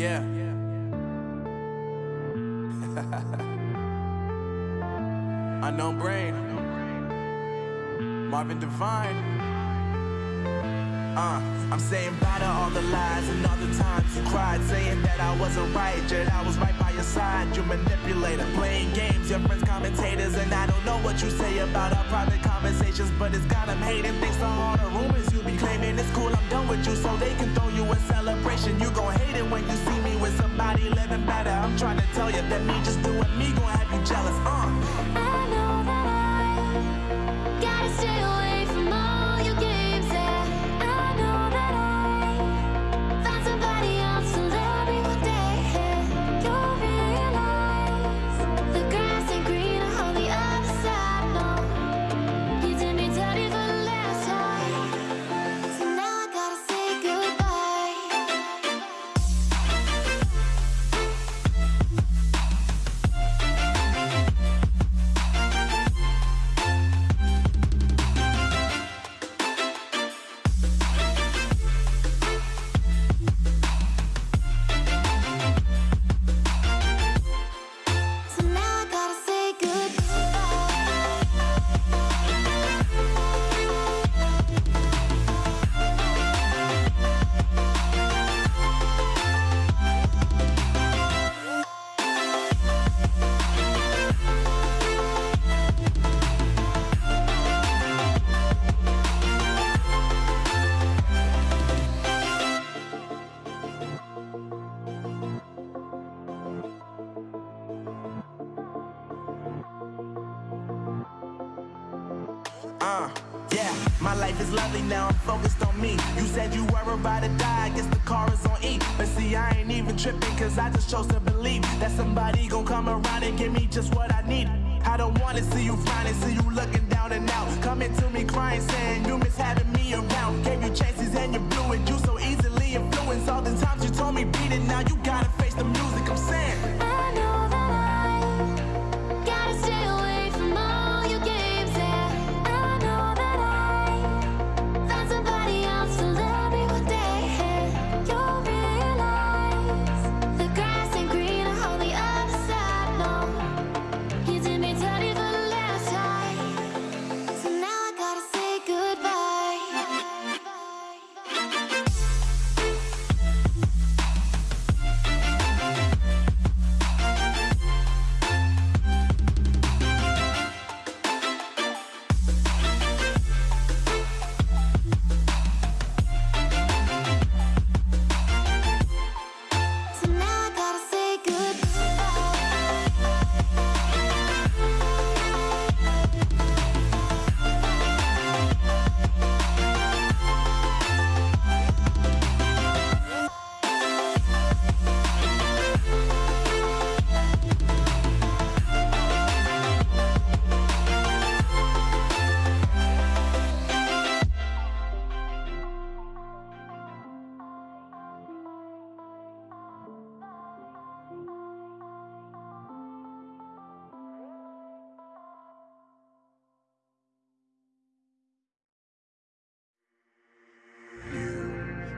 Yeah. Unknown brain. Marvin Divine. Uh, I'm saying bye to all the lies and all the times you cried, saying that I wasn't right, yet I was right by your side. You manipulator, playing games, your friends commentators, and I don't know what you say about our private conversations, but it's got them hating. Thanks to all the rumors you be claiming, it's cool. I'm done with you, so they can throw you a celebration. You gon' hate it when you see me with somebody living better. I'm trying to tell you that me just doing me gon' have you jealous. Uh. Uh, yeah, my life is lovely now, I'm focused on me. You said you were about to die, I guess the car is on E. But see, I ain't even tripping, cause I just chose to believe that somebody gon' come around and give me just what I need. I don't wanna see you frowning, see you looking down and out. Coming to me crying, saying you miss having me around. Gave you chances and you blew it, you so easily influenced. All the times you told me beat it, now you gotta face the music,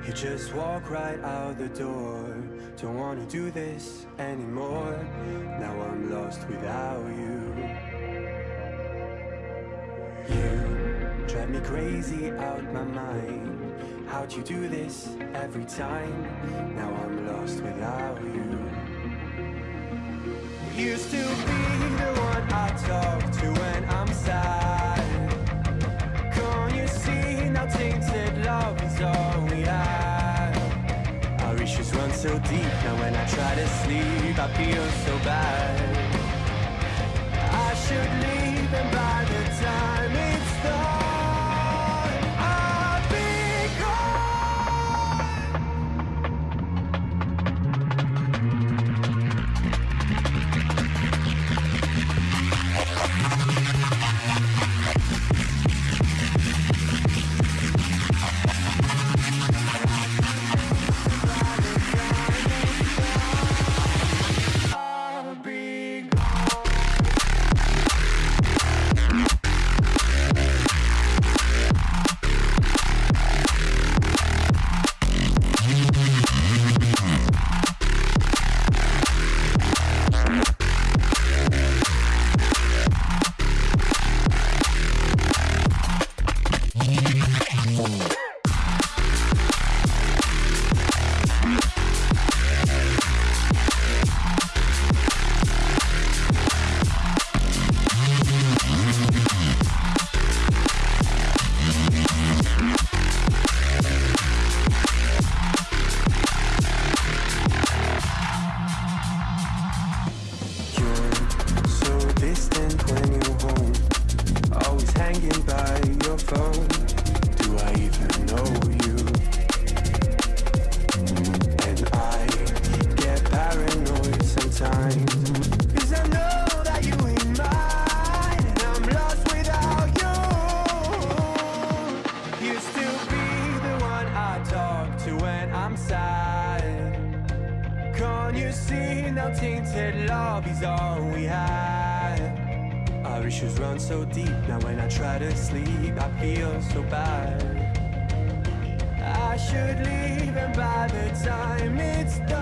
You just walk right out the door. Don't wanna do this anymore. Now I'm lost without you. You drive me crazy out my mind. How'd you do this every time? Now I'm lost without you. Used to be deep now when I try to sleep. I feel so bad. I should leave and by Can't you see now tainted love is all we had? Our issues run so deep now when I try to sleep, I feel so bad. I should leave, and by the time it's done.